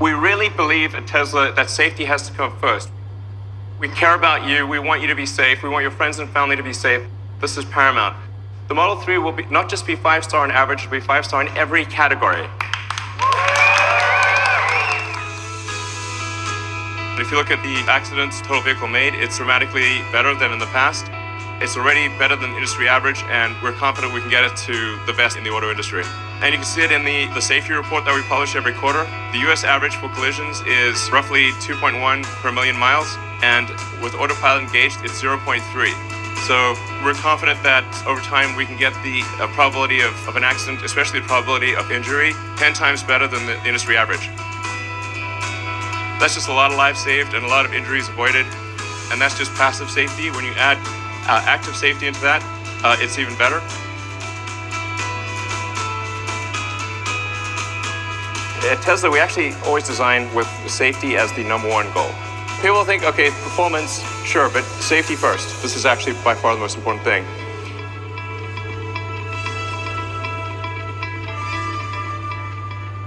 We really believe at Tesla that safety has to come first. We care about you. We want you to be safe. We want your friends and family to be safe. This is paramount. The Model 3 will be, not just be five star on average, it'll be five star in every category. If you look at the accidents total vehicle made, it's dramatically better than in the past. It's already better than industry average, and we're confident we can get it to the best in the auto industry. And you can see it in the, the safety report that we publish every quarter. The US average for collisions is roughly 2.1 per million miles, and with autopilot engaged, it's 0.3. So we're confident that over time we can get the uh, probability of, of an accident, especially the probability of injury, 10 times better than the industry average. That's just a lot of lives saved and a lot of injuries avoided. And that's just passive safety. When you add uh, active safety into that, uh, it's even better. At Tesla, we actually always design with safety as the number one goal. People think, okay, performance, sure, but safety first. This is actually by far the most important thing.